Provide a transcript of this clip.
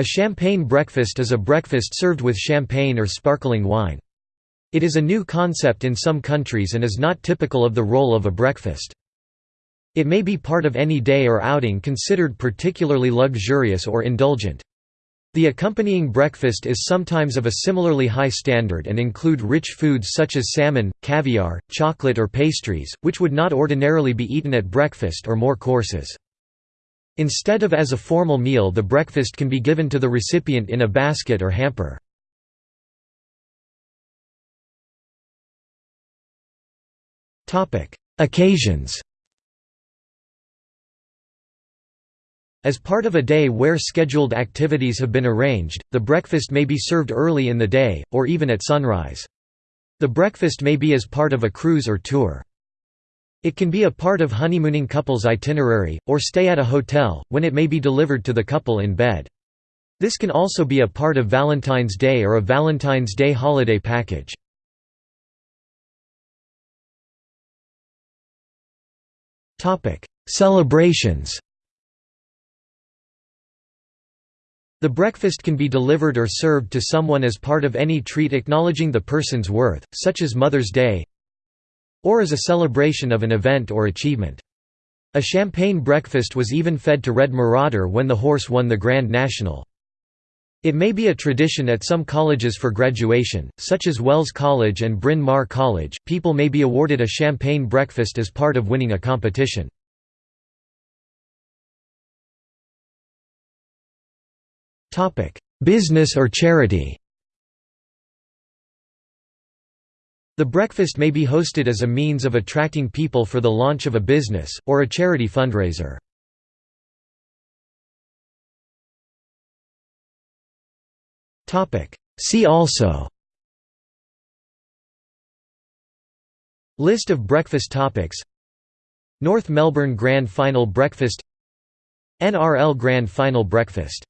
A champagne breakfast is a breakfast served with champagne or sparkling wine. It is a new concept in some countries and is not typical of the role of a breakfast. It may be part of any day or outing considered particularly luxurious or indulgent. The accompanying breakfast is sometimes of a similarly high standard and include rich foods such as salmon, caviar, chocolate or pastries, which would not ordinarily be eaten at breakfast or more courses. Instead of as a formal meal the breakfast can be given to the recipient in a basket or hamper. Occasions As part of a day where scheduled activities have been arranged, the breakfast may be served early in the day, or even at sunrise. The breakfast may be as part of a cruise or tour. It can be a part of honeymooning couple's itinerary, or stay at a hotel, when it may be delivered to the couple in bed. This can also be a part of Valentine's Day or a Valentine's Day holiday package. Celebrations The breakfast can be delivered or served to someone as part of any treat acknowledging the person's worth, such as Mother's Day or as a celebration of an event or achievement. A champagne breakfast was even fed to Red Marauder when the horse won the Grand National. It may be a tradition at some colleges for graduation, such as Wells College and Bryn Mawr College, people may be awarded a champagne breakfast as part of winning a competition. Business or charity The breakfast may be hosted as a means of attracting people for the launch of a business, or a charity fundraiser. See also List of breakfast topics North Melbourne Grand Final Breakfast NRL Grand Final Breakfast